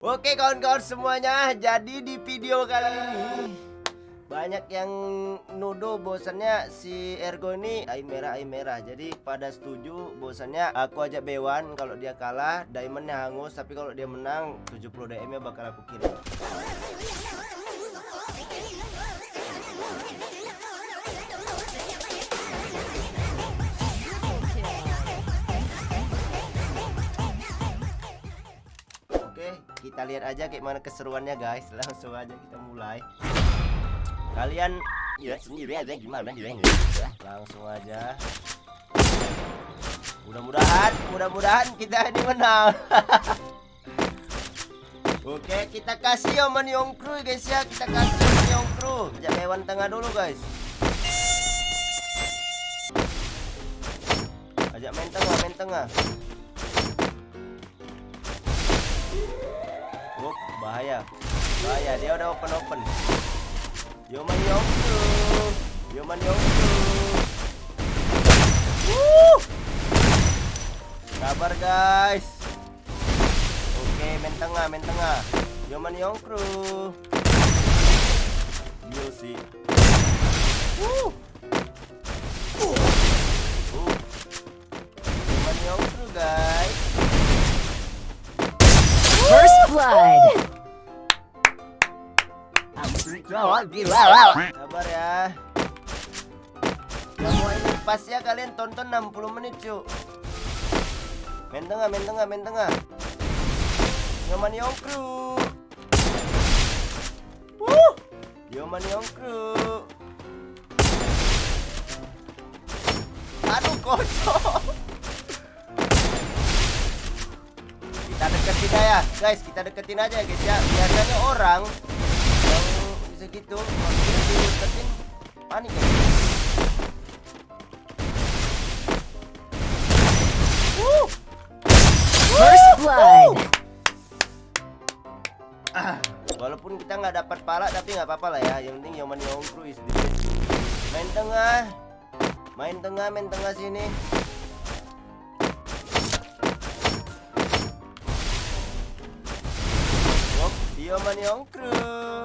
Oke kawan-kawan semuanya, jadi di video kali ini banyak yang nuduh bosannya si Ergo ini air merah air merah. Jadi pada setuju bosannya aku ajak Bewan kalau dia kalah diamondnya hangus tapi kalau dia menang 70 DM nya bakal aku kirim. Kita lihat aja kayak mana keseruannya guys. Langsung aja kita mulai. Kalian ya sendiri aja. Gimana? Langsung aja. Mudah-mudahan mudah-mudahan kita ini menang. Oke kita kasih Oman Yongkru guys ya. Kita kasih Oman Yongkru ajak hewan tengah dulu guys. Ajak main tengah main tengah bahaya. Bahaya dia udah open open. Yoman Yongsu Yoman Yongsu Woo! Sabar guys. Oke main tengah main tengah. Yoman Yongkru Yosi Sabar ya. Semua ini pas ya kalian tonton 60 menit cu. Main tengah, main tengah, main tengah. Yoman Yongkru. Wuh. Yoman Yongkru. Aduh kocok. Kita deketin aja, guys. Kita deketin aja guys ya. Biasanya orang segitu dideketin panik ya First blood. Ah, walaupun kita nggak dapat pala tapi nggak apa-apa lah ya. Yang penting Yoman Yongkru is the best. Main tengah, main tengah, main tengah sini. Yoman Yongkru.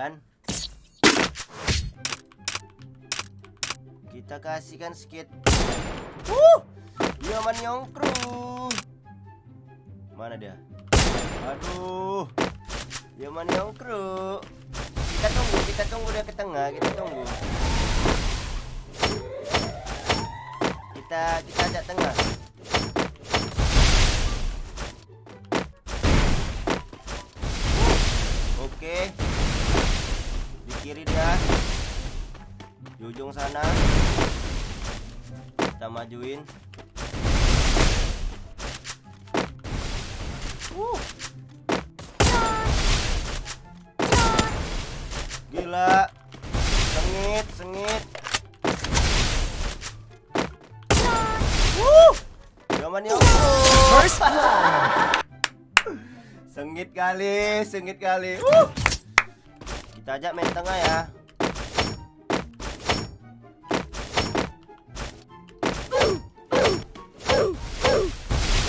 Kan. Kita kasihkan sedikit. Uh, Yaman Yongkru. Mana dia? Aduh. Yaman Yongkru. Kita tunggu, kita tunggu dia ke tengah, kita tunggu. Kita kita ajak tengah. Oke. Di kiri dia. Di ujung sana. Kita majuin. Uh. Gila. Sengit, sengit. Uh. Yang First. Sengit kali, sengit kali. Uh. Kita ajak main tengah ya.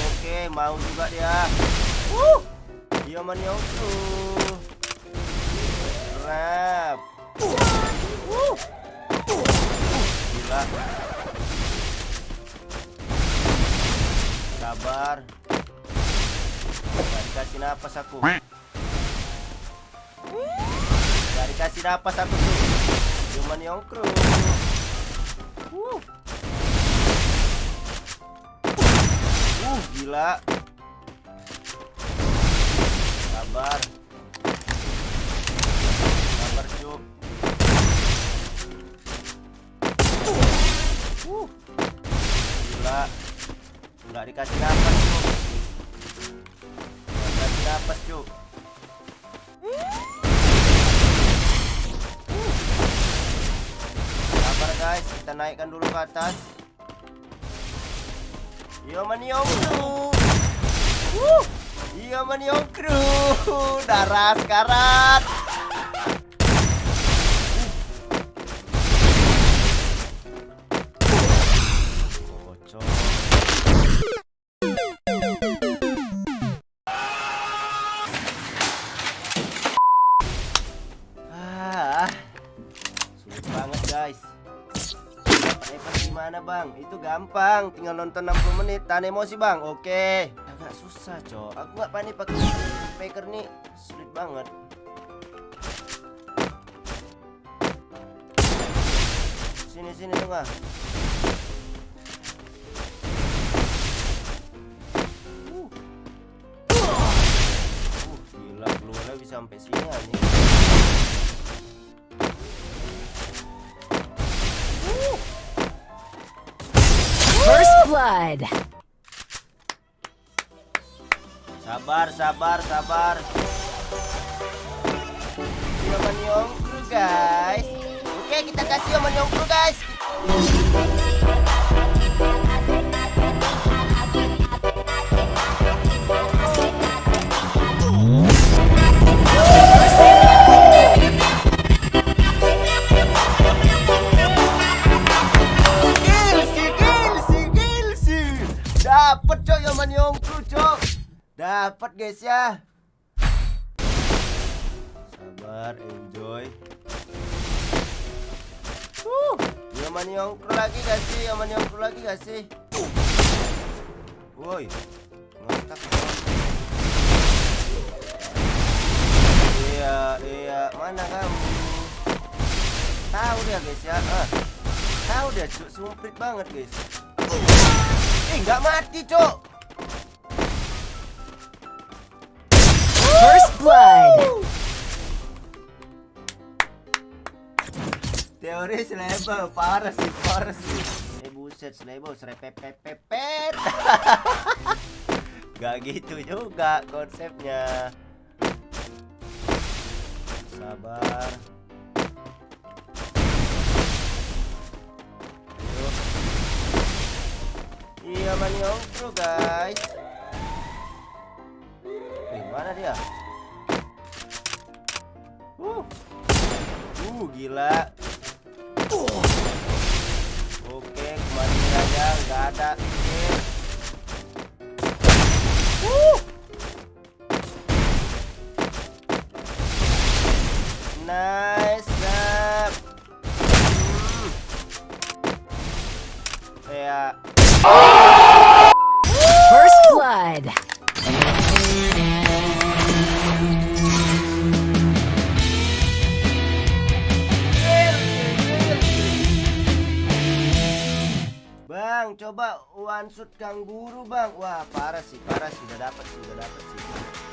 Oke, mau juga dia. Uh. Dia menyoku. Napas aku. Gak dikasih napas aku tuh. Cuman yongkru Uh Uh gila. Sabar. Sabar cuk. Uh Gila. Gak dikasih napas kita naikkan dulu ke atas iya maniom crew. Yo iya maniom crew. darah sekarat ah, Guys nice gimana bang? Itu gampang, tinggal nonton 60 menit, tahan emosi bang. Oke. Agak susah cok. Aku nggak panik pakai speaker nih, sulit banget. Sini sini tengah. Uh. Uh, gila keluarnya bisa sampai sini anjing. Blood. Sabar, sabar, sabar. Yoman Yongkru guys. Oke, kita kasih Yoman Yongkru guys. Dapat guys ya. Sabar, enjoy. Uh, Yaman Yongkru lagi gak sih? Yaman Yongkru lagi gak sih? Woi, ngetak. Iya, iya, mana kamu? Tahu dia guys ya. Ah. Tahu dia cuk, sumprit banget guys. Eh, nggak mati cuk. First blood. Teori selebo parah sih, parah sih. Eh buset selebo serepepepepet. Gak gitu juga konsepnya. Sabar. Iya maniongkru guys. Mana dia? Uh. Uh gila. Oke, kembali aja, nggak ada. Shoot Kang Guru, Bang. Wah, parah sih, parah sih. Udah dapat sih, udah dapat sih.